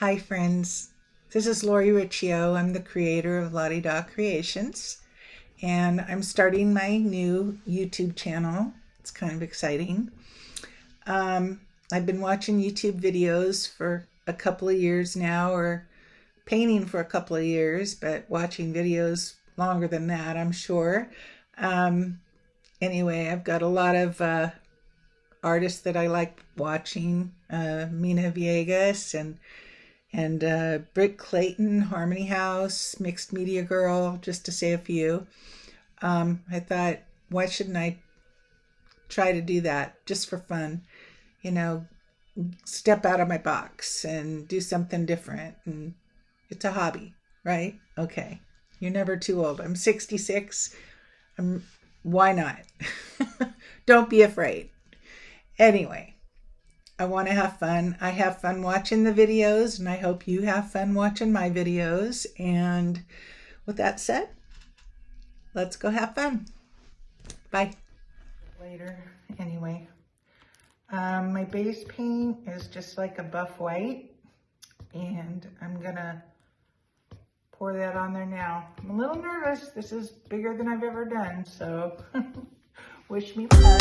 Hi friends, this is Lori Riccio. I'm the creator of Lottie Da Creations and I'm starting my new YouTube channel. It's kind of exciting. Um, I've been watching YouTube videos for a couple of years now or painting for a couple of years, but watching videos longer than that, I'm sure. Um, anyway, I've got a lot of uh, artists that I like watching, uh, Mina Viegas and and uh, Britt Clayton, Harmony House, Mixed Media Girl, just to say a few. Um, I thought, why shouldn't I try to do that just for fun? You know, step out of my box and do something different. And it's a hobby, right? Okay. You're never too old. I'm 66. I'm, why not? Don't be afraid. Anyway, I want to have fun. I have fun watching the videos, and I hope you have fun watching my videos. And with that said, let's go have fun. Bye. Later, anyway. Um, my base paint is just like a buff white, and I'm gonna pour that on there now. I'm a little nervous. This is bigger than I've ever done, so wish me luck.